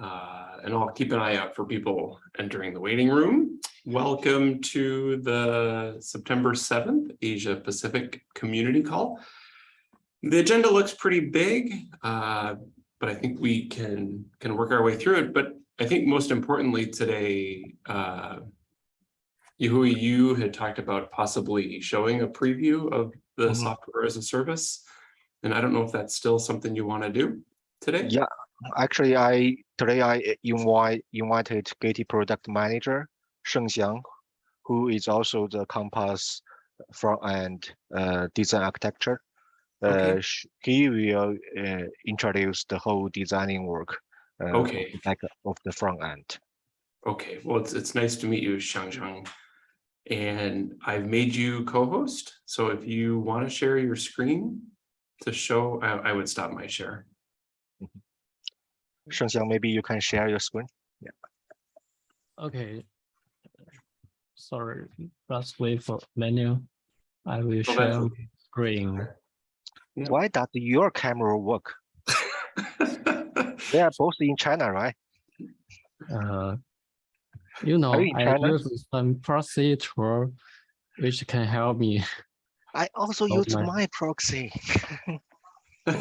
Uh, and I'll keep an eye out for people entering the waiting room. Welcome to the September 7th Asia Pacific Community Call. The agenda looks pretty big, uh, but I think we can can work our way through it. But I think most importantly today, uh, Yahui, you had talked about possibly showing a preview of the Mhm. software as a service. And I don't know if that's still something you want to do today. Yeah, actually, I today I invite invited Gitee product manager Sheng Xiang, who is also the Compass front end uh, design architecture. Okay. Uh, he will uh, introduce the whole designing work. Uh, Okay. back of the front end. Okay, well, it's, it's nice to meet you, Shang Shang. And I've made you co-host, so if you want to share your screen to show, I, I would stop my share. Sheng Xiang, maybe you can share your screen. Yeah. Okay. Sorry, let's wait for menu. I will that's share screen. Yeah. Why does your camera work? They are both in China, right? Uh, you know, you I China? use some procedure which can help me. I also Oh, use my- my proxy.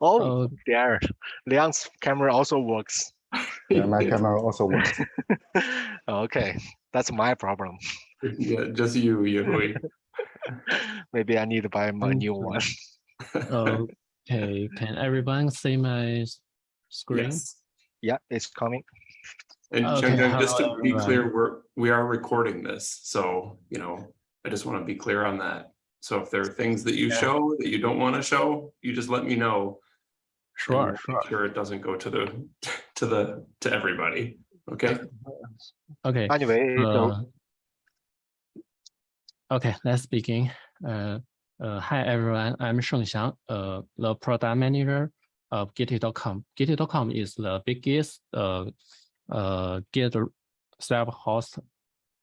oh, Oh, there. Liang's camera also works. Yeah, my camera also works. okay, that's my problem. Yeah, just you, Yahui. Maybe I need to buy my new one. okay, can everyone see my screen? Yes. Yeah, it's coming. And Okay, Shang Shang, just to be everyone. clear, we're, we are recording this, so, you know, I just want to be clear on that. So if there are things that you Yeah. show that you don't want to show, you just let me know. And Sure, sure. Sure, it doesn't go to the, to the, to everybody, okay? Okay. Anyway, so Uh, Okay, let's begin. Uh, uh, hi everyone, I'm Sheng Xiang, uh, the product manager of Gitee.com. Gitee.com is the biggest uh, uh, Git self-host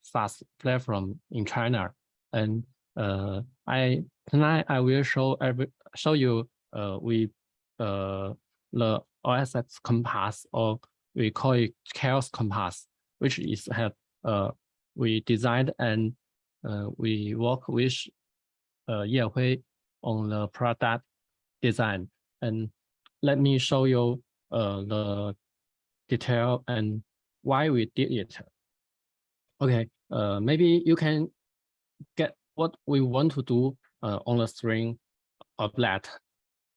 SaaS platform in China. And uh, I tonight I will show every show you uh, we uh, the OSS Compass or we call it CHAOSS Compass, which is have uh, we designed and uh, we work with uh, Ye Hui on the product design. And let me show you uh, the detail and why we did it. Okay, uh, maybe you can get what we want to do uh, on the screen of that.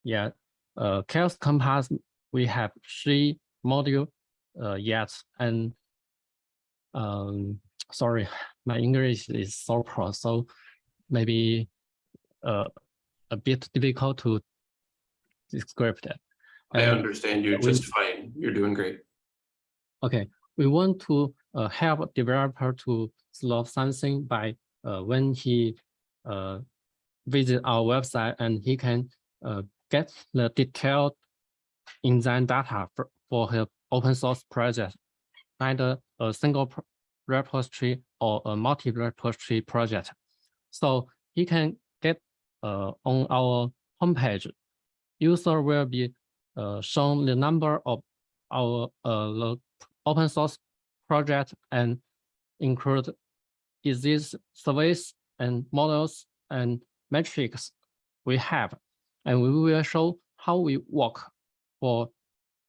Yeah, uh, CHAOSS Compass, we have three module uh, yet, and um, sorry, my English is so poor, so maybe uh, a bit difficult to describe that. I And, understand you just fine. You're doing great. Okay, we want to uh, help developer to solve something by uh, when he uh, visit our website and he can uh, get the detailed design data for, for his open source project, either a single repository or a multi-repository project. So he can get uh, on our homepage, user will be uh, shown the number of our uh, open source project and include is service and models and metrics we have. And we will show how we work for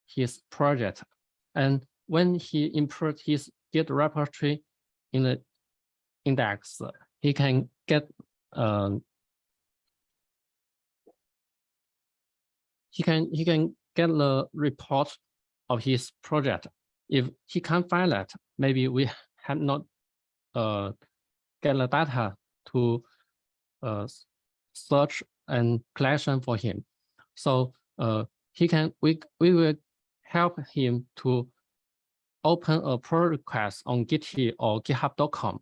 his project. And when he import his Git repository in the index, he can get um, he can he can get the report of his project. If he can't find that, maybe we have not uh, get the data to uh, search and collection for him. So uh, he can we we will help him to open a pull request on Gitee or GitHub.com.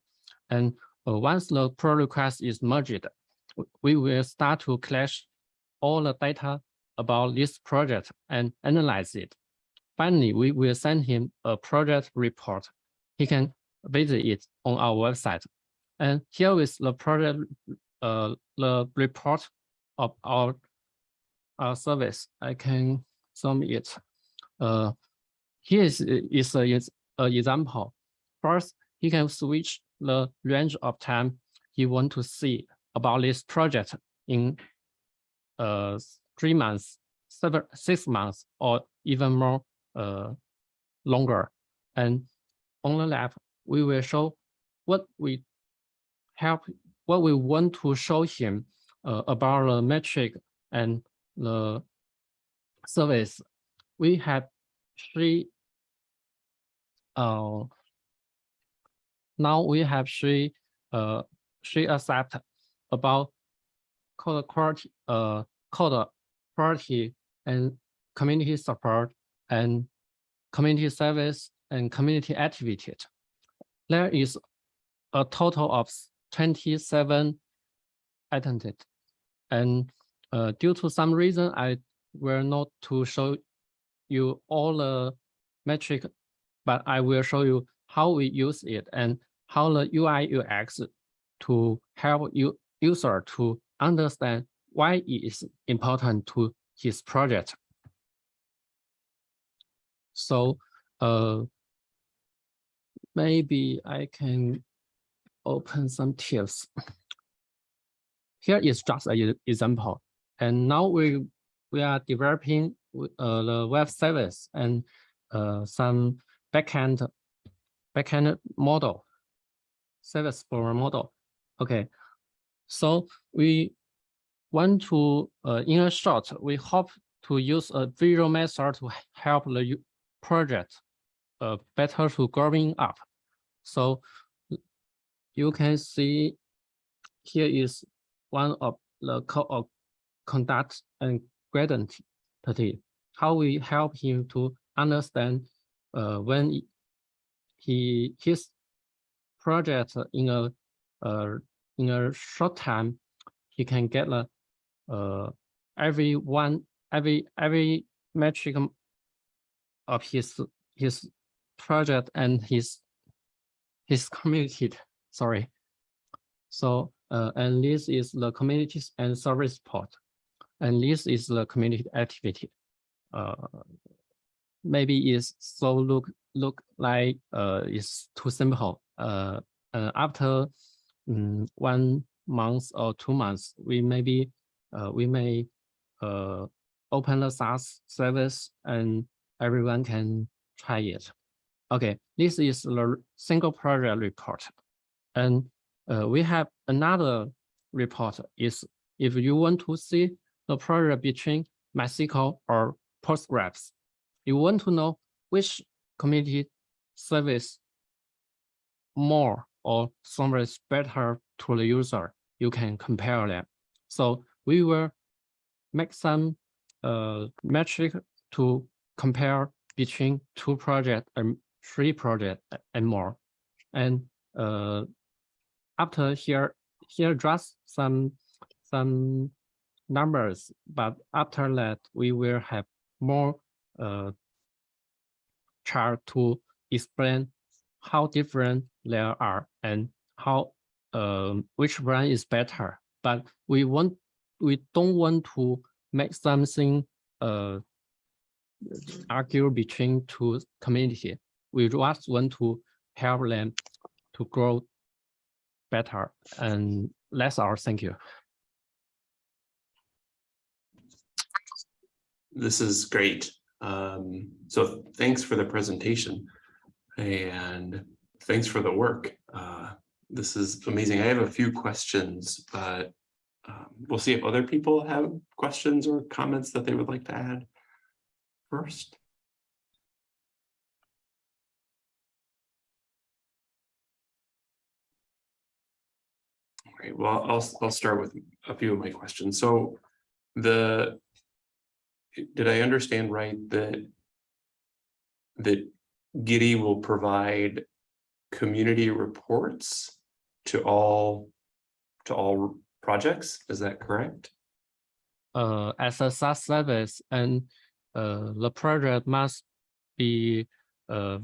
And uh, once the pull request is merged, we will start to collect all the data about this project and analyze it. Finally, we will send him a project report. He can visit it on our website. And here is the project, uh, the report of our uh, service. I can sum it. Uh, here is, is a, is a example. First, he can switch the range of time he want to see about this project in uh, three months, seven, six months, or even more uh, longer. And on the left, we will show what we help, what we want to show him uh, about the metric and the service. We have three. Uh, now we have three uh three accept about code quality, uh code quality and community support and community service and community activity. There is a total of twenty-seven attended. And uh, due to some reason, I will not to show you all the metric, but I will show you how we use it and how the UI UX to help you user to understand why it is important to his project. So uh, maybe I can open some tips. Here is just an example. And now we we are developing uh, the web service and uh, some backend backend model service for model. Okay, so we want to uh, in a short we hope to use a visual method to help the project uh, better to growing up. So you can see here is one of the code of conduct and gradient how we help him to understand uh, when he his project in a uh, in a short time he can get a uh, every one every every metric of his his project and his his community sorry. So uh, and this is the communities and service part and this is the community activity uh, maybe is so look look like uh it's too simple uh, uh after um, one month or two months we maybe uh, we may uh open the SaaS service and everyone can try it. Okay, this is the single project report. And uh, we have another report is if you want to see the project between MySQL or Postgres, you want to know which community service more or service better to the user, you can compare them. So we will make some uh, metric to compare between two projects and three projects and more. And uh, after here, here just some some numbers, but after that we will have more uh, chart to explain how different there are and how um, which one is better. But we want we don't want to make something uh, argue between two community. We just want to help them to grow better. And that's our thank you. This is great. Um, so thanks for the presentation and thanks for the work. Uh, this is amazing. I have a few questions, but um, we'll see if other people have questions or comments that they would like to add first. Well, I'll, I'll start with a few of my questions. So the, did I understand right that that Gitee will provide community reports to all to all projects? Is that correct? Uh, as a SaaS service and uh, the project must be uh,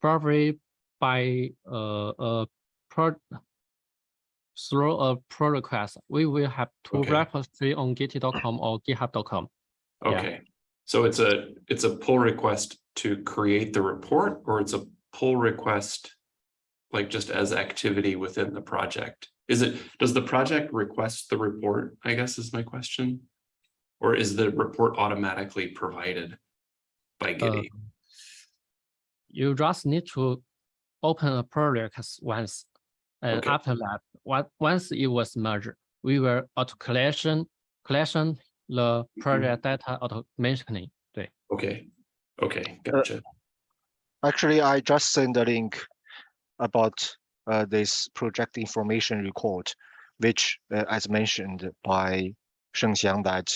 probably by uh, a pro through a pull request, we will have two Okay. repository on gitee.com or github.com. Yeah. Okay, so it's a, it's a pull request to create the report, or it's a pull request like just as activity within the project? Is it, does the project request the report, I guess is my question? Or is the report automatically provided by uh, Gitee? You just need to open a pull request once. And Okay. after that, what, once it was merged, we will auto collection, collection the project data automatically. 对 Okay, okay, gotcha. Actually, I just sent a link about uh, this project information record, which, uh, as mentioned by Shengxiang, that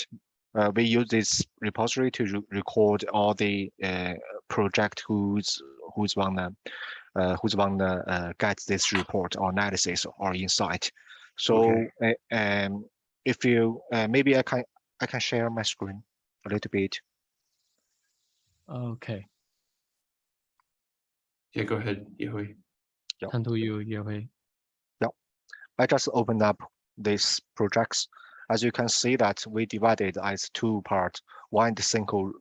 uh, we use this repository to re- record all the uh, project who's who's wanna uh, who's want to get this report or analysis or insight. So okay. um, if you uh, maybe I can I can share my screen a little bit. Okay. Yeah, go ahead, Yehui. Yep. Hand you, Yehui. I just opened up these projects. As you can see that we divided as two parts, one the single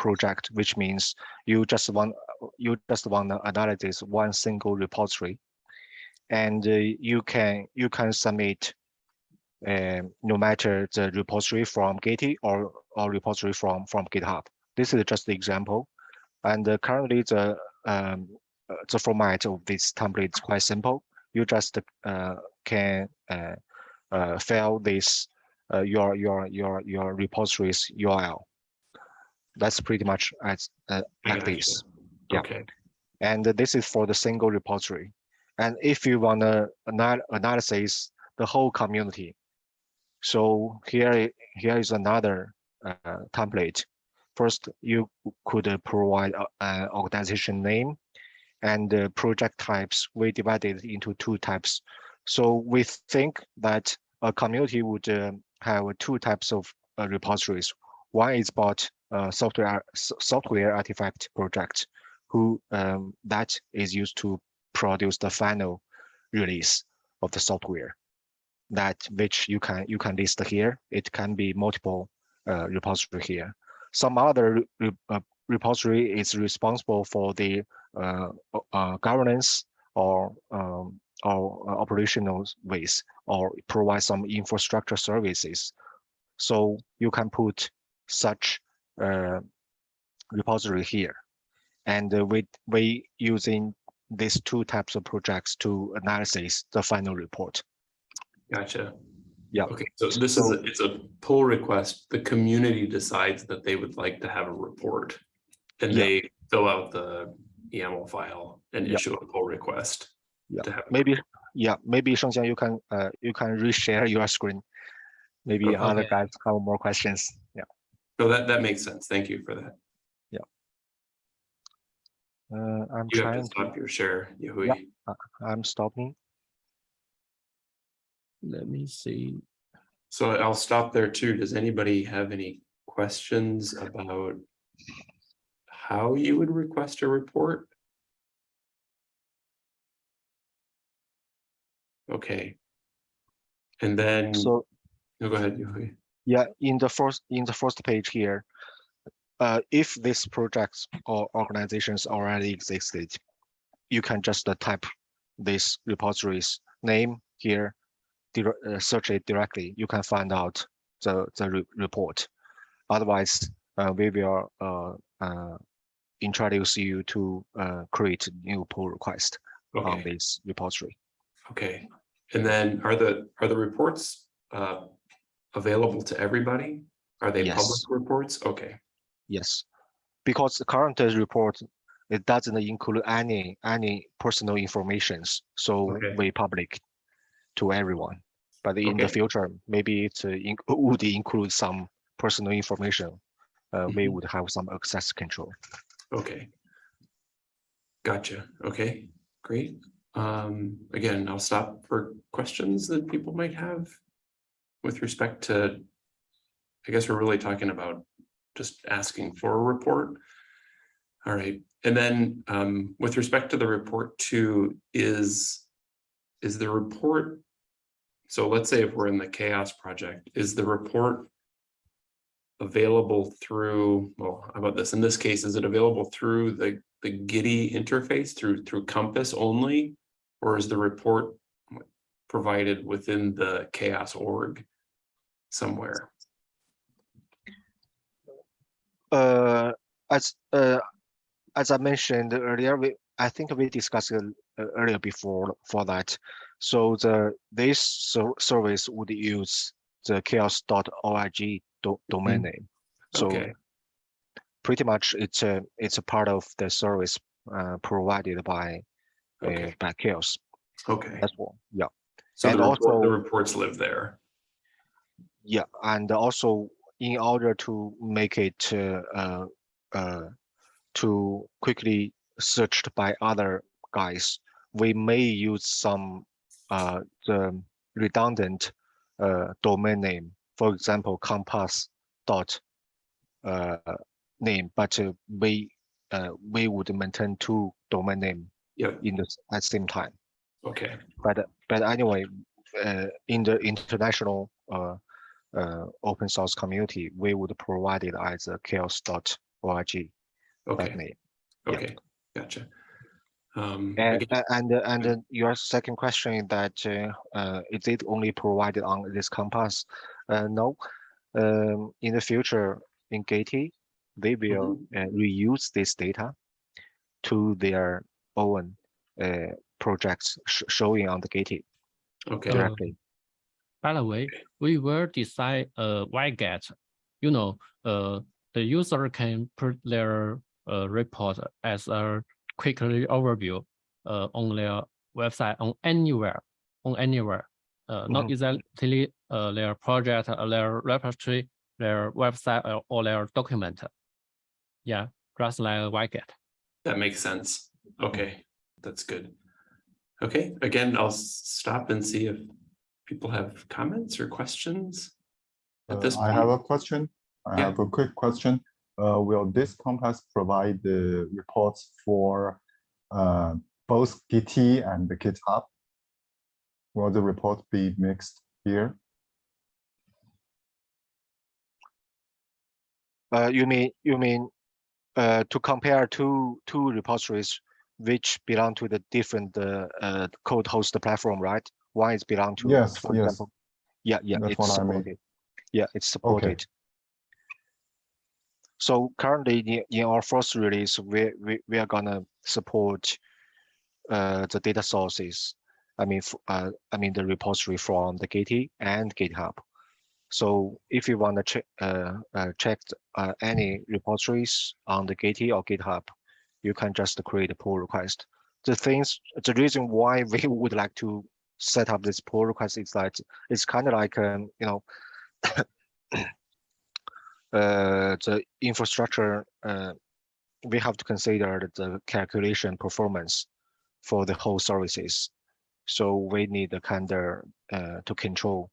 project, which means you just want you just want to analyze one single repository, and uh, you can you can submit um, no matter the repository from Gitee or or repository from from GitHub. This is just the example, and uh, currently the um, the format of this template is quite simple. You just uh, can uh, uh, fill this uh, your your your your repository's URL. That's pretty much as uh, like this. Yeah. Okay, And this is for the single repository. And if you wanna anal- analysis the whole community, so here here is another uh, template. First, you could uh, provide an organization name and project types. We divided it into two types. So we think that a community would uh, have two types of uh, repositories. One is about uh, software software artifact project, who um, that is used to produce the final release of the software. That which you can you can list here. It can be multiple uh, repository here. Some other re- uh, repository is responsible for the uh, uh, governance or um, or uh, operational ways or provide some infrastructure services. So you can put such uh, repository here. And uh, we we using these two types of projects to analysis the final report. gotcha. Yeah. Okay, so this is, a- it's a pull request. The community decides that they would like to have a report. And Yeah. they fill out the YAML file and Yeah. issue a pull request. Yeah, to have Maybe, yeah, maybe Shengxiang, you can uh, you can reshare your screen. Maybe Okay. other guys have more questions. Yeah. No, that, that makes sense. Thank you for that. Uh, I'm You have to trying. To, stop your share, Yahui. Yeah. I'm stopping. let me see. So I'll stop there too. Does anybody have any questions about how you would request a report? Okay. And then, So no, go ahead. Yeah, in the first in the first page here, uh, if this projects or organizations already existed, you can just uh, type this repository's name here, uh, search it directly. You can find out the the re- report. Otherwise, uh, we will uh, uh, introduce you to uh, create new pull request on this repository. okay. And then are the, are the reports uh available to everybody? Are they public reports? Okay, Yes, because the current report, it doesn't include any, any personal informations, so Okay. we public to everyone. But in the future, maybe it uh, in- would include some personal information. Uh, we Mhm. would have some access control. okay. Gotcha. Okay, great. Um, again, I'll stop for questions that people might have with respect to, I guess we're really talking about just asking for a report. All right, and then um, with respect to the report too, is, is the report so let's say if we're in the CHAOSS project, is the report available through, well, how about this? In this case, is it available through the, the Gitee interface through, through Compass only? Or is the report provided within the CHAOSS org somewhere? Uh, as uh, as I mentioned earlier, we I think we discussed it uh, earlier before for that. So the this ser- service would use the chaos.org do- domain name. So Okay, pretty much it's a it's a part of the service uh, provided by uh, okay, by CHAOSS. okay. That's all. Yeah. So the and the also- reports live there. Yeah, and also in order to make it uh, uh, to quickly searched by other guys, we may use some uh, the redundant uh, domain name. For example, compass dot uh, name, but uh, we uh, we would maintain two domain name Yep, in the at same time. okay, But but anyway, uh, in the international uh, uh, open source community, we would provide it as a chaos.org okay, name. yeah. okay, gotcha. Um, And and uh, and your second question is that uh, uh, is it only provided on this compass? Uh, no, um, in the future in Gitee, they will uh, reuse this data to their own uh, projects sh- showing on the Gitee okay, directly. By the way, we will decide uh YGET. You know, uh the user can put their uh report as a quickly overview uh on their website on anywhere, on anywhere. Uh not Mhm. exactly uh their project, uh, their repository, their website or, or their document. Yeah, just like YGET. that makes sense. Okay, that's good. Okay, again, I'll stop and see if people have comments or questions. At Uh, this I have a question. I Yeah. have a quick question. Uh, will this compass provide the reports for uh, both Gitee and the GitHub? Will the report be mixed here? Uh, you mean you mean uh, to compare two two repositories which belong to the different uh, uh, code host platform, right? One is belong to, Yes, for yes. example. Yeah, yeah, That's it's what I mean. supported. Yeah, it's supported. Okay. So currently in, in our first release, we we we are gonna support uh, the data sources. I mean, uh, I mean the repository from the Gitee and GitHub. So if you want to check uh, uh, check uh, any repositories on the Gitee or GitHub, you can just create a pull request. The things, the reason why we would like to set up this pull request is that it's kind of like um, you know uh, the infrastructure. Uh, we have to consider the calculation performance for the whole services. So we need a kind of uh, to control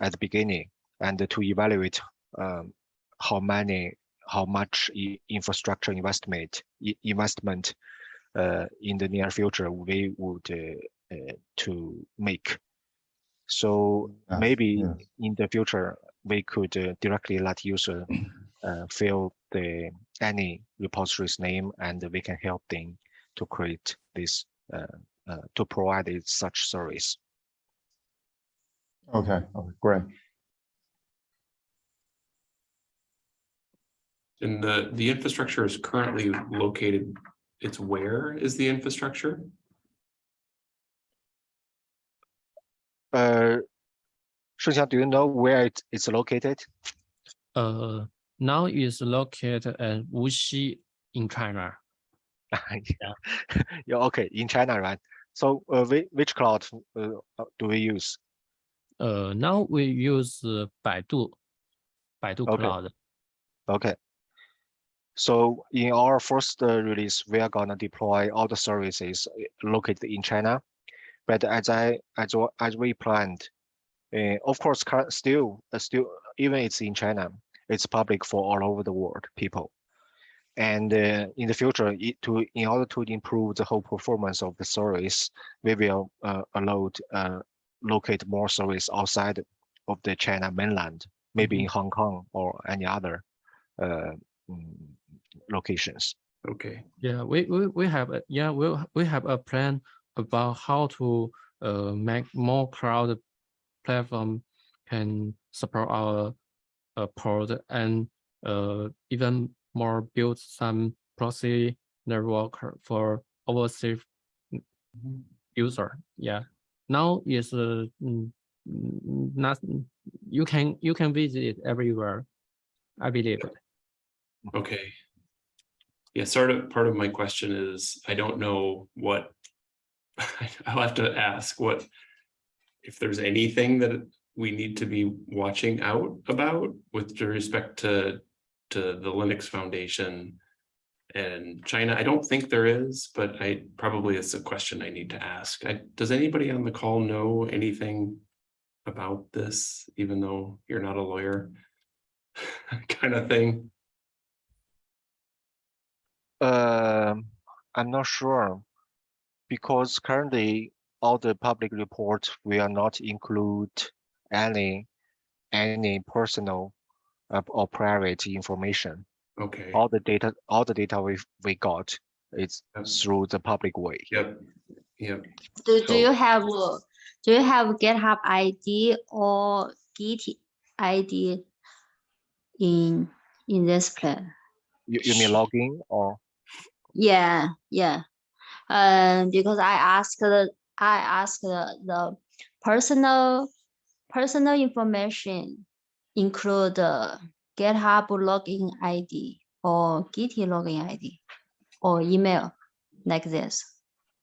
at the beginning and to evaluate um, how many, how much infrastructure investment investment uh, in the near future we would uh, to make. So Yes, maybe yes. in the future we could uh, directly let user uh, fill the any repository's name and we can help them to create this uh, uh, to provide it such service. Okay, okay, great. and the, the infrastructure is currently located, it's where is the infrastructure? Uh, Shengxiang, do you know where it, it's located? Uh, now it's located at Wuxi in China. yeah. yeah, okay, in China, right? So, uh, whi- which cloud uh, uh, do we use? Uh, now we use uh, Baidu, Baidu Okay. Cloud. Okay. So in our first uh, release, we are gonna deploy all the services located in China. But as I as as we planned, uh, of course, still uh, still even it's in China, it's public for all over the world people. And uh, in the future, it, to in order to improve the whole performance of the service, we will uh, allow uh, locate more service outside of the China mainland, maybe Mm-hmm. in Hong Kong or any other uh, mm, locations. Okay, Yeah, we, we, we have, a yeah, we, we have a plan about how to uh, make more cloud platform can support our uh, port and uh, even more build some proxy network for overseas Mhm. user. Yeah, now is uh, mm, mm, not you can you can visit everywhere. I believe okay. Yeah, sort of, part of my question is, I don't know what. I'll have to ask what. If there's anything that we need to be watching out about with respect to, to the Linux Foundation. And China, I don't think there is, but I, probably it's a question I need to ask. I, does anybody on the call know anything? About this, even though you're not a lawyer? Kind of thing. Um, I'm not sure. Because currently, all the public reports will not include any, any personal uh, or private information. Okay, All the data, all the data we, we got is Yep. through the public way. yep, yep. Do, do you have, uh, do you have GitHub ID or Git ID in, in this plan? You, you mean login or? Yeah, yeah. Um, because I asked, the I asked the, the personal, personal information include the GitHub login ID or Git login ID or email like this.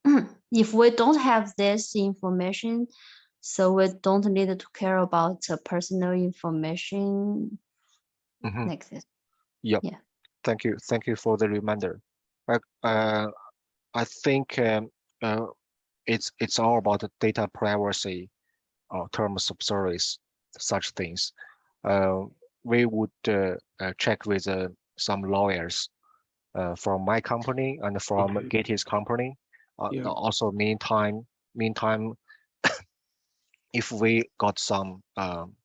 If we don't have this information, so we don't need to care about the personal information Mhm. like this. Thank you, thank you for the reminder. But uh, I think um, uh, it's it's all about the data privacy or terms of service, such things. Uh, we would uh, uh, check with uh, some lawyers uh, from my company and from Okay. Gitee's company. Uh, Yeah. Also, meantime, meantime, if we got some um,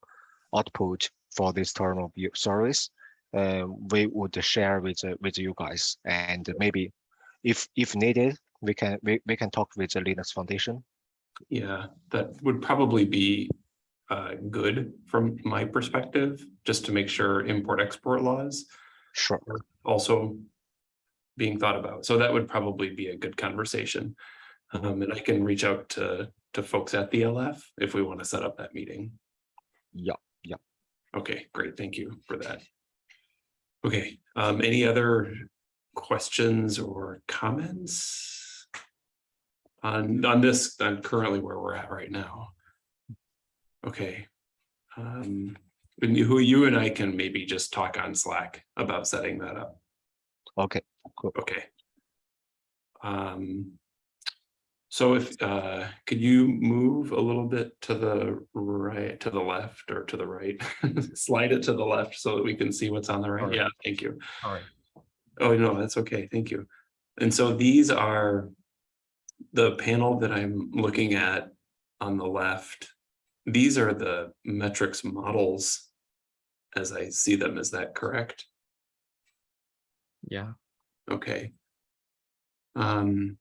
output for this term of service, um, we would share with uh, with you guys and maybe if if needed we can we, we can talk with the linux foundation Yeah, that would probably be uh good from my perspective, just to make sure import export laws sure are also being thought about. So that would probably be a good conversation. Um, and I can reach out to to folks at the LF if we want to set up that meeting. yeah yeah. Okay, great. Thank you for that. Okay, um, any other questions or comments? On, on this, on currently where we're at right now? Okay. Um, and who you and I can maybe just talk on Slack about setting that up. okay cool. Okay. Um. So if, uh, could you move a little bit to the right, to the left or to the right? Slide it to the left so that we can see what's on the right. Alright. Yeah, thank you. All right. Oh, no, that's okay. Thank you. And so these are the panel that I'm looking at on the left. These are the metrics models as I see them. Is that correct? Yeah. Okay. Um,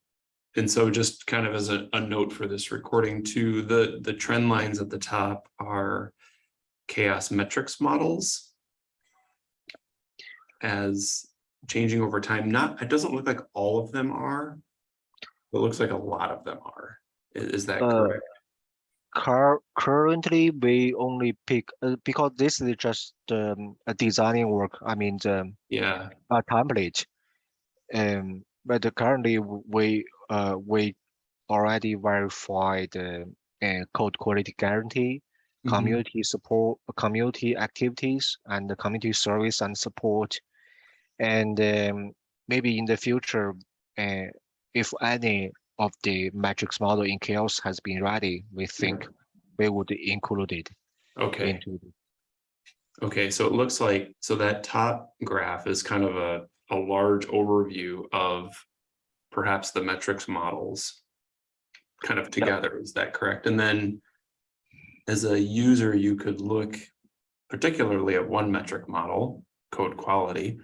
and so just kind of as a, a note for this recording too, the, the trend lines at the top are CHAOSS metrics models as changing over time. Not, it doesn't look like all of them are. It looks like a lot of them are. I- Is, that Uh, correct? Cur- currently we only pick uh, because this is just um, a designing work i mean the Yeah, a template um but currently we uh we already verified the uh, code quality guarantee mhm, community support, community activities and the community service and support. And um, maybe in the future, uh, if any of the metrics model in CHAOSS has been ready, we think we would include it okay. into Okay, so it looks like, so that top graph is kind of a, a large overview of perhaps the metrics models kind of together, is that correct? And then as a user, you could look particularly at one metric model, code quality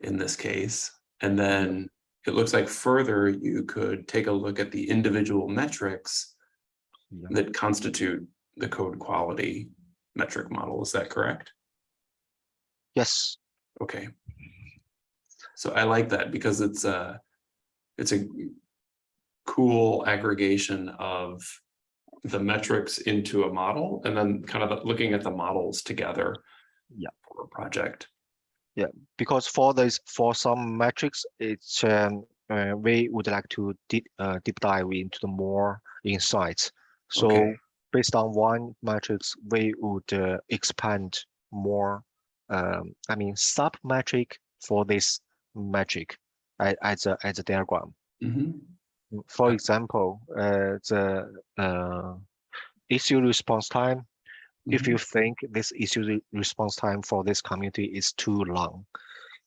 in this case, and then it looks like further you could take a look at the individual metrics Yeah. that constitute the code quality metric model. Is that correct? Yes, Okay. So I like that because it's a, it's a cool aggregation of the metrics into a model and then kind of looking at the models together. Yeah. For a project. Because for this, for some metrics, it's, um, uh, we would like to deep, uh, deep dive into the more insights. So Okay. based on one matrix, we would uh, expand more, um, I mean, sub metric for this metric as a, as a diagram. Mhm. For example, uh, the uh, issue response time. If you think this issue response time for this community is too long,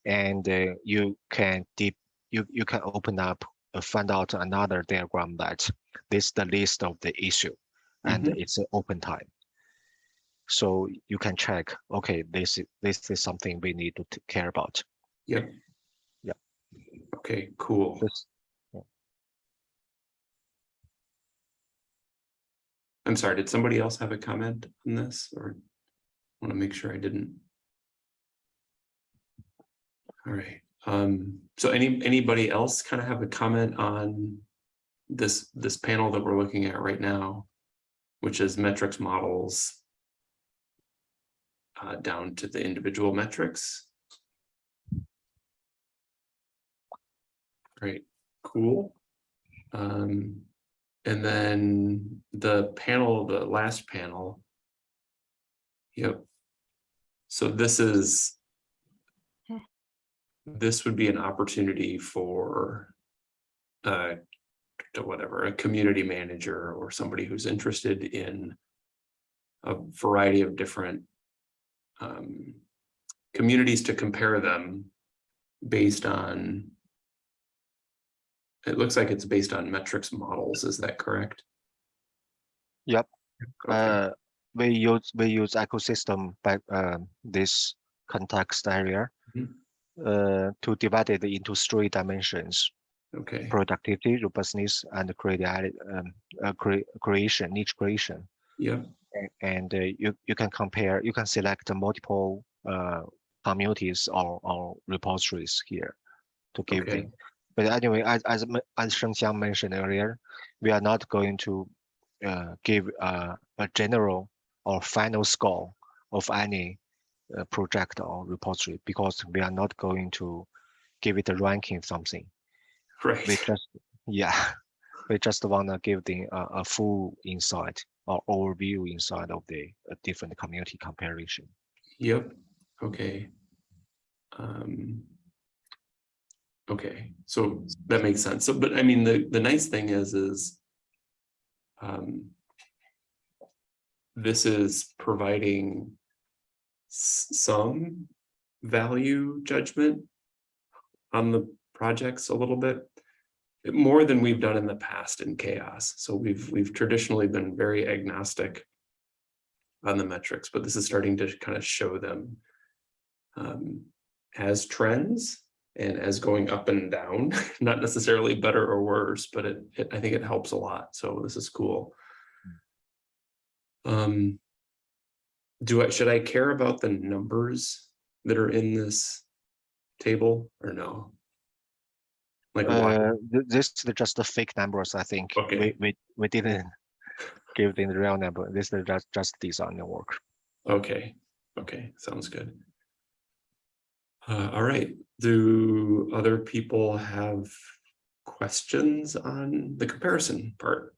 and uh, you can deep, you you can open up, uh, find out another diagram that this is the list of the issue, and Mhm. it's an open time. So you can check. Okay, this is this is something we need to care about. Yeah. Yeah. Okay, cool. This I'm sorry, did somebody else have a comment on this or I want to make sure I didn't? All right, um, so any, anybody else kind of have a comment on this, this panel that we're looking at right now, which is metrics models uh, down to the individual metrics? Great, cool. Um, and then the panel, the last panel. Yep. So this is. This would be an opportunity for. Uh, whatever, a community manager or somebody who's interested in. A variety of different. Um. Communities to compare them. Based on. It looks like it's based on metrics models, is that correct? Yep. Okay. Uh, we use we use ecosystem back uh, this context area Mhm. uh, to divide it into three dimensions: Okay, productivity, robustness, and creati- um, uh, cre- creation, niche creation. yeah, A- And uh, you you can compare. You can select multiple uh, communities or, or repositories here to give Okay. But anyway, as as as Shengxiang mentioned earlier, we are not going to uh, give uh, a general or final score of any uh, project or repository because we are not going to give it a ranking something. Right. We just, yeah, we just wanna give the uh, a full insight or overview inside of the uh, different community comparison. yep, okay. Um. Okay, so that makes sense. So, but I mean, the, the nice thing is, is. Um. This is providing. Some value judgment. On the projects a little bit. More than we've done in the past in CHAOSS. So we've, we've traditionally been very agnostic. On the metrics, but this is starting to kind of show them. Um, as trends and as going up and down, not necessarily better or worse, but it, it, I think it helps a lot. So this is cool. Um. Do I, should I care about the numbers that are in this table or no? Like, why? Uh, th- this is just the fake numbers, I think. Okay. We, we, we didn't give them the real number. This is just, just design work. okay, okay, sounds good. Uh, all right, do other people have questions on the comparison part?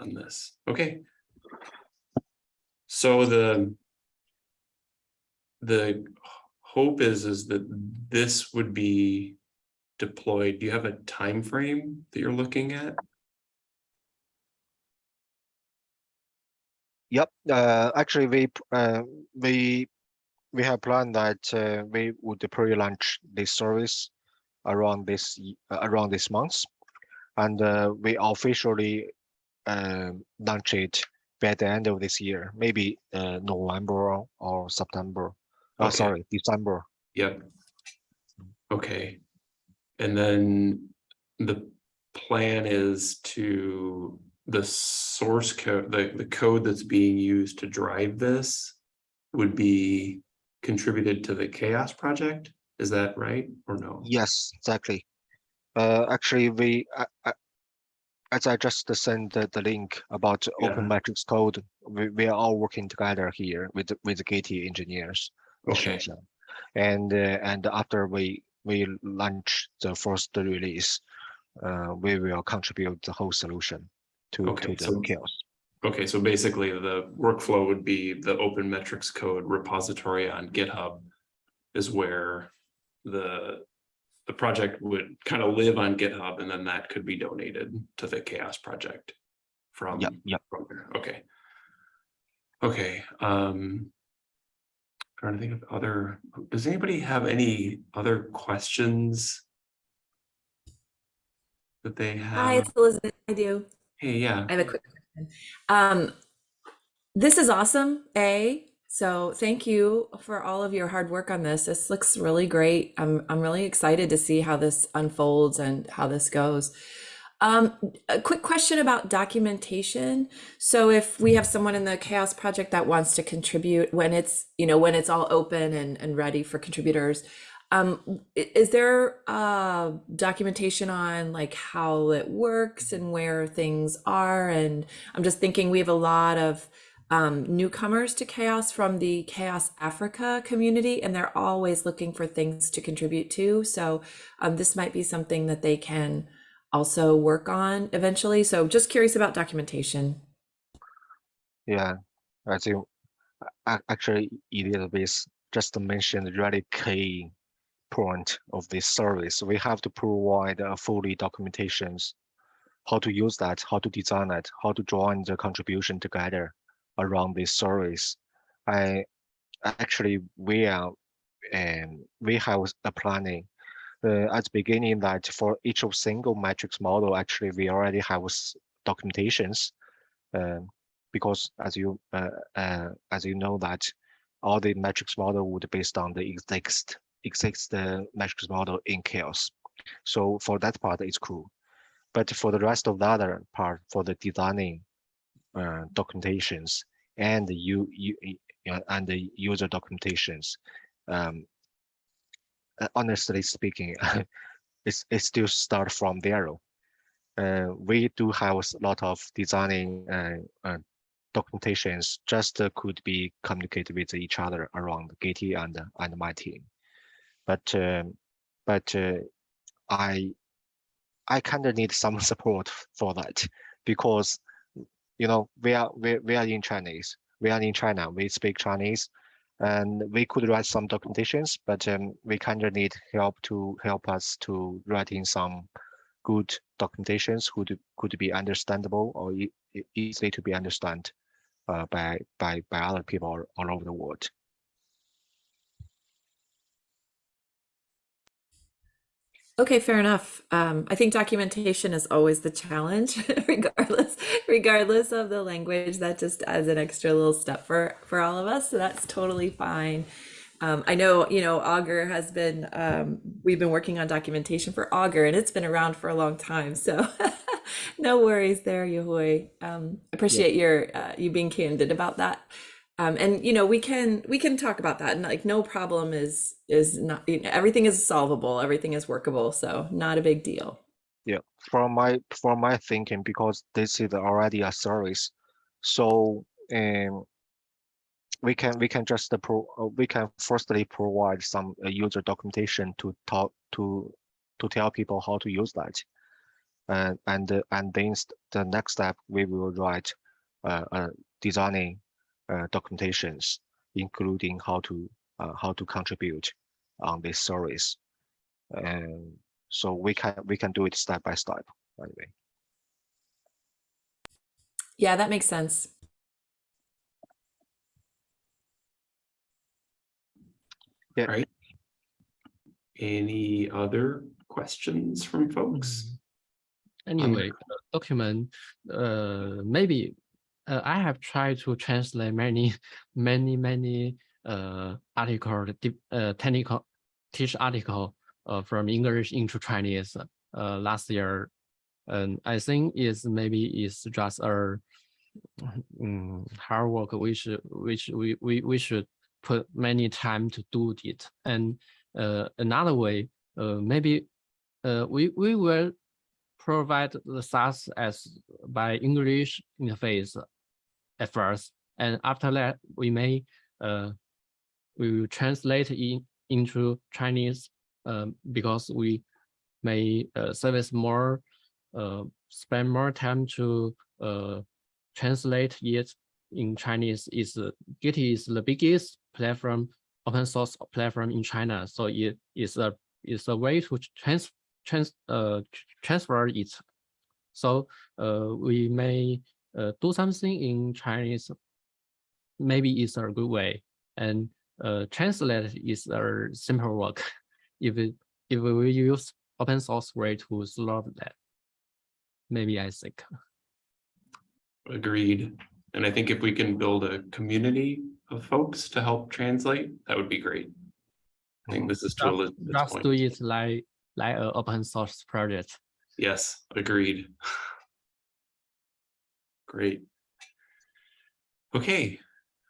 On this, okay. So the the hope is, is that this would be deployed. Do you have a time frame that you're looking at? Yep, uh, actually, we, uh, we, we have planned that, uh, we would pre-launch this service around this, uh, around this month. And, uh, we officially uh, launch it by the end of this year, maybe uh, November or- or September. Oh, sorry, December. Yep. Okay. And then the plan is to, the source code, the, the code that's being used to drive this would be contributed to the CHAOSS project? Is that right or no? Yes, exactly. Uh, actually, we, I, I, as I just sent the, the link about open Yeah. matrix code, we, we are all working together here with, the- with Gitee engineers. Okay, And, uh, and after we, we launch the first release, uh, we will contribute the whole solution to, Okay, to the so- CHAOSS. Okay, so basically the workflow would be the open metrics code repository on GitHub is where the, the project would kind of live on GitHub and then that could be donated to the CHAOSS project from. Yep, yep. From there, okay. Okay, um. Trying to think of other, does anybody have any other questions? That they have Hi, have? it's Elizabeth. I do. Hey, yeah, I have a quick question. Um, this is awesome, A. So thank you for all of your hard work on this. This looks really great. I'm I'm really excited to see how this unfolds and how this goes. Um, a quick question about documentation. So if we have someone in the CHAOSS Project that wants to contribute when it's, you know, when it's all open and, and ready for contributors, um, is there uh, documentation on like how it works and where things are? And I'm just thinking we have a lot of um, newcomers to CHAOSS from the CHAOSS Africa community, and they're always looking for things to contribute to. So um, this might be something that they can also work on eventually. So just curious about documentation. Yeah, I think actually Elizabeth just mentioned really key point of this service. We have to provide a fully documentations, how to use that, how to design it, how to join the contribution together around this service. I actually we are and we have a planning uh, at the beginning that for each of single matrix model, actually we already have documentations. Um, because as you uh, uh, as you know that all the matrix model would based on the exist exist the matrix model in CHAOSS. So for that part, it's cool. But for the rest of the other part, for the designing uh, documentations and the you you and the user documentations, um, uh, honestly speaking, it's it still start from zero. Uh, we do have a lot of designing uh, uh, documentations just uh, could be communicated with each other around Gitee and and my team. But um, but uh, I I kind of need some support for that because you know we are we, we are in Chinese. We are in China. We speak Chinese, and we could write some documentations, but um, we kind of need help to help us to writing some good documentations could could be understandable or e- easily to be understand uh, by by by other people all over the world. Okay, fair enough. Um, I think documentation is always the challenge, regardless, regardless of the language. That just adds an extra little step for for all of us. So that's totally fine. Um, I know, you know, Augur has been. Um, we've been working on documentation for Augur, and it's been around for a long time. So no worries there, Yahui. Um, appreciate your uh, you being candid about that. Um, and you know we can we can talk about that and like no problem is is not you know, everything is solvable everything is workable so not a big deal. Yeah, from my from my thinking, because this is already a service, so um, we can we can just uh, pro uh, we can firstly provide some uh, user documentation to talk to to tell people how to use that, and and and then the next step we will write uh, uh designing documentations, including how to uh, how to contribute on this service, and so we can we can do it step by step anyway. yeah that makes sense Yeah. right? Any other questions from folks? anyway, uh, document, uh, maybe, uh, I have tried to translate many, many, many, uh, article, uh, technical, teach article, uh, from English into Chinese, uh, last year. And I think is maybe is just a, mm, hard work, should, which we, we, we should put many time to do it. And, uh, another way, uh, maybe, uh, we, we will provide the SaaS as by English interface at first, and after that, we may uh, we will translate in into Chinese um, because we may uh, service more, uh, spend more time to uh, translate it in Chinese. Is uh, Gitee is the biggest platform, open source platform in China, so it is a is a way to trans trans uh transfer it. So uh we may uh do something in Chinese. Maybe it's a good way and uh translate is a simple work. If it if we use open source way to solve that. Maybe I think. Agreed. And I think if we can build a community of folks to help translate, that would be great. I think this is Just- Just do it like like an open source project. Yes, agreed. Great. Okay,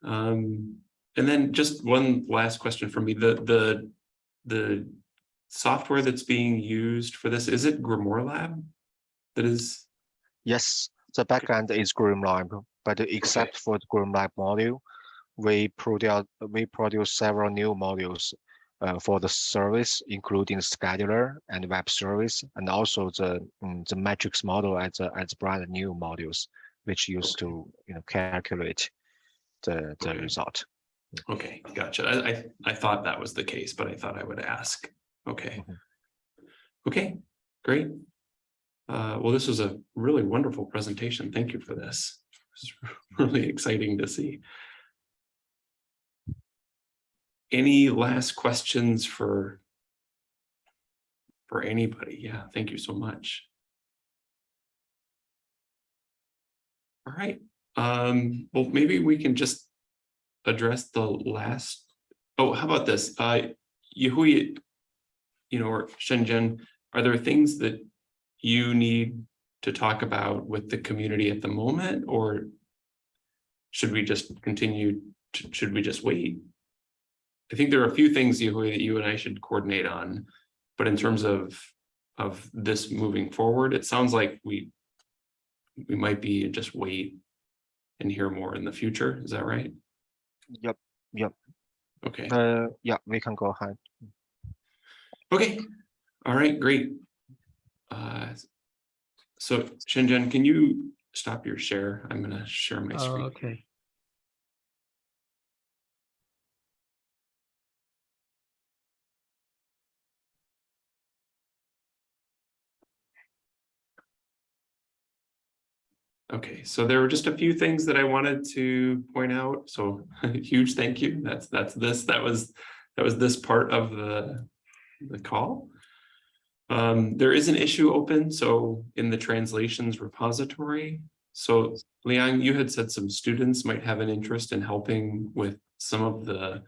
um, and then just one last question for me, the, the, the software that's being used for this, is it Grimoire Lab? That is, Yes, the backend is Grimoire Lab, but except for the Grimoire Lab module, we produce we produce several new modules uh, for the service, including scheduler and web service, and also the mm, the matrix model as a as brand new modules, which used to you know calculate the the Okay. result. okay, gotcha. I, I, I thought that was the case, but I thought I would ask. Okay. Mhm. Okay, great. Uh, well, this was a really wonderful presentation. Thank you for this. It's really exciting to see. Any last questions for for anybody? Yeah, thank you so much. All right, um, well, maybe we can just address the last, oh, how about this? Uh, Yahui, you know, or Shenzhen, are there things that you need to talk about with the community at the moment, or should we just continue, to- should we just wait? I think there are a few things, Yahui, that you and I should coordinate on, but in terms of, of this moving forward, it sounds like we we might be just wait and hear more in the future. Is that right? Yep, yep. Okay, Uh, yeah, we can go ahead. okay, all right, great. Uh, So Shenzhen, can you stop your share? I'm gonna share my Oh, screen. okay. Okay, so there were just a few things that I wanted to point out. So huge thank you. That's, that's this, that was, that was this part of the, the call. Um, there is an issue open, so in the translations repository. So Liang, you had said some students might have an interest in helping with some of the,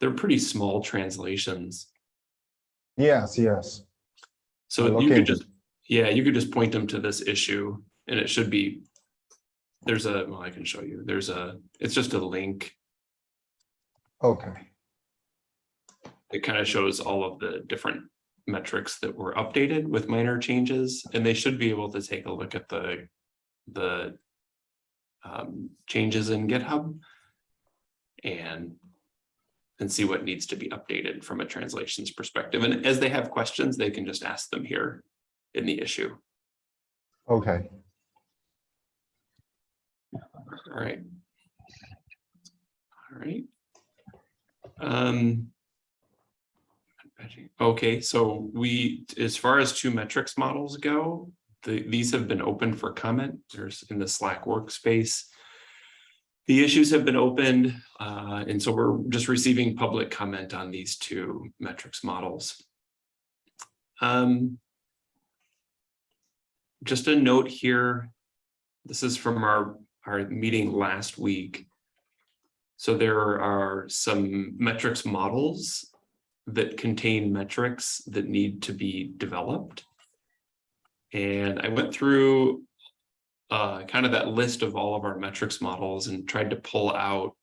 they're pretty small translations. Yes, yes. So you could just, yeah, you could just point them to this issue and it should be. There's a, well, I can show you, there's a, it's just a link. Okay. It kind of shows all of the different metrics that were updated with minor changes, and they should be able to take a look at the, the. Um, changes in GitHub. And. And see what needs to be updated from a translations perspective, and as they have questions, they can just ask them here in the issue. Okay. All right. All right. Um. Okay, so we, as far as two metrics models go, the, these have been open for comment. There's in the Slack workspace. The issues have been opened, uh, and so we're just receiving public comment on these two metrics models. Um. just a note here. This is from our, our meeting last week. So there are some metrics models that contain metrics that need to be developed. And I went through uh, kind of that list of all of our metrics models and tried to pull out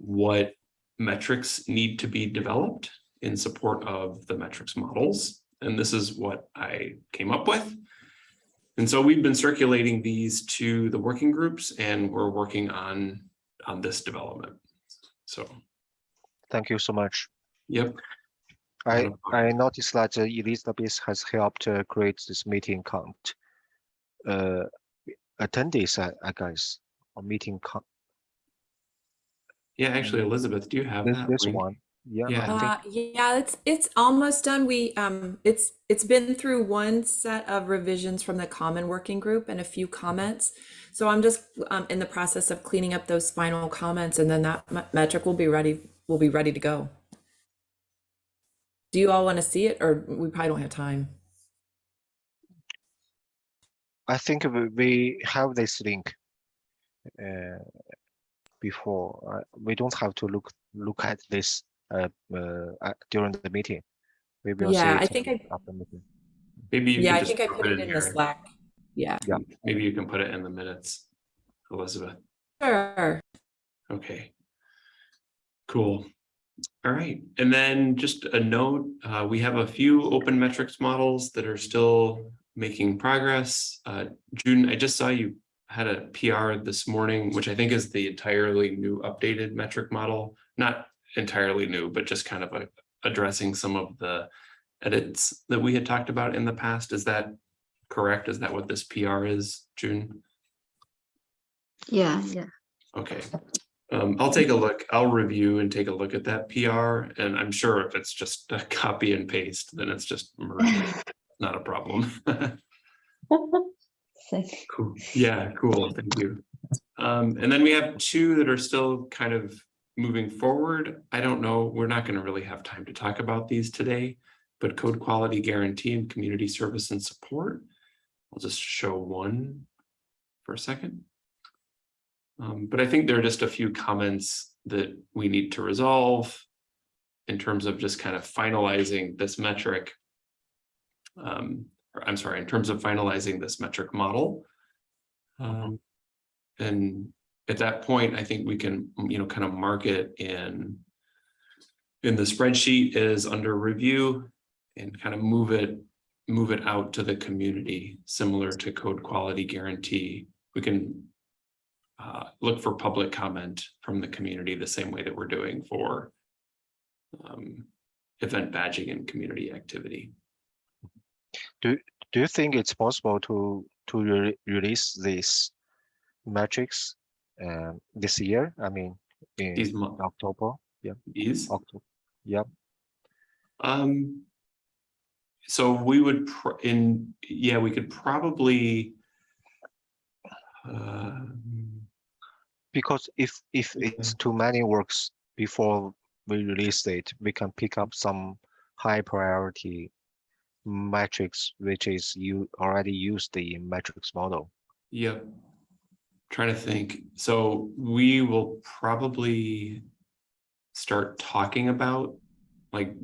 what metrics need to be developed in support of the metrics models. And this is what I came up with. And so we've been circulating these to the working groups and we're working on, on this development. So, Thank you so much. yep, I, I noticed that uh, Elizabeth has helped uh, create this meeting count. Uh, attendees, I, I guess, or meeting count, yeah, actually, Elizabeth, do you have this, that? this link? one. Yeah, Yeah. Uh, yeah, it's it's almost done. We um it's it's been through one set of revisions from the common working group and a few comments. So I'm just um in the process of cleaning up those final comments and then that me- metric will be ready will be ready to go. Do you all want to see it or we probably don't have time? I think we- we have this link. Uh, before, uh, we don't have to look, look at this, at- during the meeting. We will see Yeah, I think I after meeting. Maybe you yeah, I think I put it in the here. Slack. Yeah. Maybe you can put it in the minutes, Elizabeth. Sure. Okay. Cool. All right, and then just a note, uh, we have a few open metrics models that are still making progress. Uh, June, I just saw you had a PR this morning, which I think is the entirely new updated metric model. Not entirely new, but just kind of a, addressing some of the edits that we had talked about in the past. Is that correct? Is that what this PR is, June? Yeah, yeah. Okay, um, I'll take a look, I'll review and take a look at that PR, and I'm sure if it's just a copy and paste, then it's just not a problem. Cool, yeah, cool, thank you. Um, and then we have two that are still kind of moving forward. I don't know, we're not gonna really have time to talk about these today, but code quality guarantee and community service and support. I'll just show one for a second. Um, but I think there are just a few comments that we need to resolve in terms of just kind of finalizing this metric. Um, or I'm sorry, in terms of finalizing this metric model. Um, and at that point, I think we can, you know, kind of mark it in in the spreadsheet is under review and kind of move it, move it out to the community, similar to code quality guarantee. We can uh, look for public comment from the community the same way that we're doing for um, event badging and community activity. Do do you think it's possible to, to re- release these metrics, um, this year? I mean, in mo- October, these, October, yep. um, so we would, in, yeah, we could probably um, Because if, if it's too many works before we release it, we can pick up some high priority metrics, which is you already used the metrics model. Yep. Trying to think. So we will probably start talking about like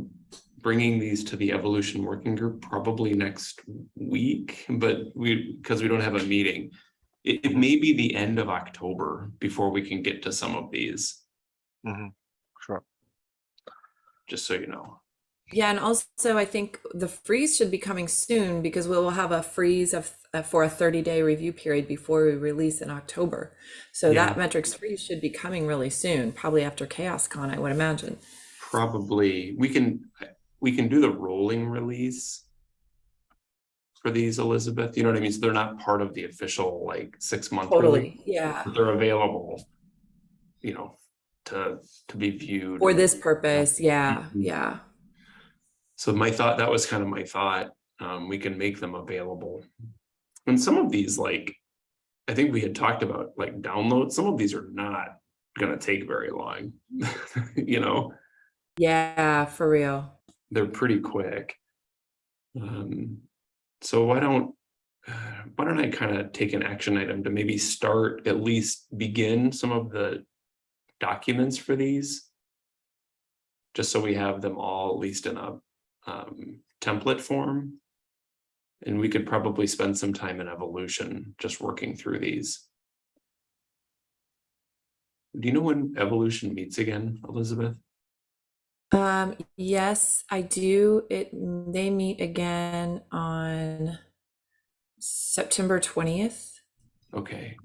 bringing these to the evolution working group probably next week, but we, because we don't have a meeting. It, it may be the end of October before we can get to some of these, Mm -hmm. Sure. just so you know. Yeah, and also I think the freeze should be coming soon because we will have a freeze of for a 30 day review period before we release in October. So Yeah. that metrics freeze should be coming really soon, probably after CHAOSScon, I would imagine. Probably, we can, we can do the rolling release. For these, Elizabeth, you know what I mean? So they're not part of the official like six month. release. Totally, yeah. they're available, you know, to, to be viewed. For this purpose, yeah, Mhm. yeah. So my thought, that was kind of my thought, um, we can make them available. And some of these, like, I think we had talked about, like, downloads, some of these are not gonna take very long. You know, Yeah, for real. they're pretty quick. Um, so why don't, why don't I kind of take an action item to maybe start, at least begin some of the documents for these? Just so we have them all at least in a um, template form. And we could probably spend some time in evolution, just working through these. Do you know when evolution meets again, Elizabeth? Um, yes, I do. It they meet again on September 20th. Okay.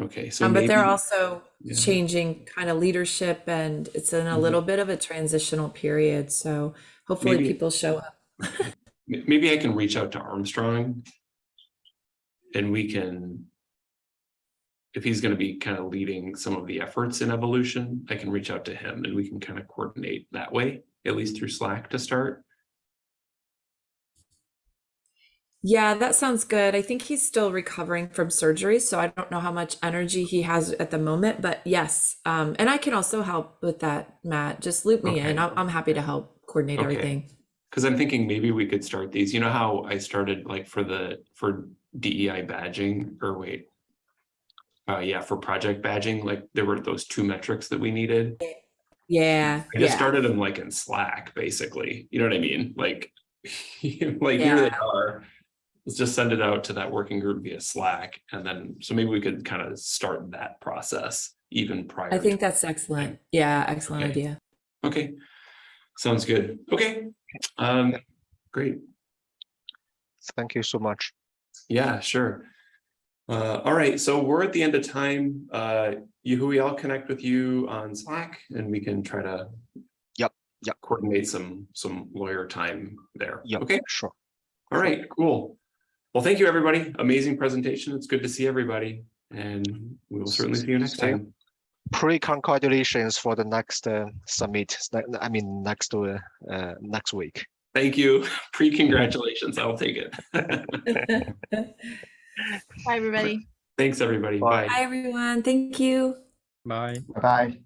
Okay, so Um, but they're also yeah. changing kind of leadership and it's in a Mhm. little bit of a transitional period. So hopefully Maybe- people show up. Maybe I can reach out to Armstrong. And we can. If he's gonna be kind of leading some of the efforts in evolution, I can reach out to him and we can kind of coordinate that way, at least through Slack to start. Yeah, that sounds good. I think he's still recovering from surgery, so I don't know how much energy he has at the moment, but yes. Um, and I can also help with that, Matt. Just loop me in. Okay. I'm, I'm happy to help coordinate Okay. everything. Cause I'm thinking maybe we could start these, you know how I started like for the, for DEI badging, or wait. Uh, yeah, for project badging, like there were those two metrics that we needed. Yeah, I just yeah. started them like in Slack, basically. You know what I mean? Like, like here they are. Let's just send it out to that working group via Slack, and then so maybe we could kind of start that process even prior. I think that's excellent. Yeah, excellent Okay. idea. Okay, sounds good. Okay, um, great. Thank you so much. Yeah, sure. Uh, all right, so we're at the end of time. Uh, Yahui, I'll connect with you on Slack and we can try to. Yep, yep. Coordinate some, some lawyer time there. Yep, Okay, sure. all right, cool. Well, thank you, everybody. Amazing presentation. It's good to see everybody. And we will certainly see you next time. Pre-congratulations for the next uh, summit. I mean, next uh, uh, next week. Thank you. Pre-congratulations. I'll take it. Bye, everybody. Thanks, everybody. Bye. Bye. Hi, everyone. Thank you. Bye. Bye.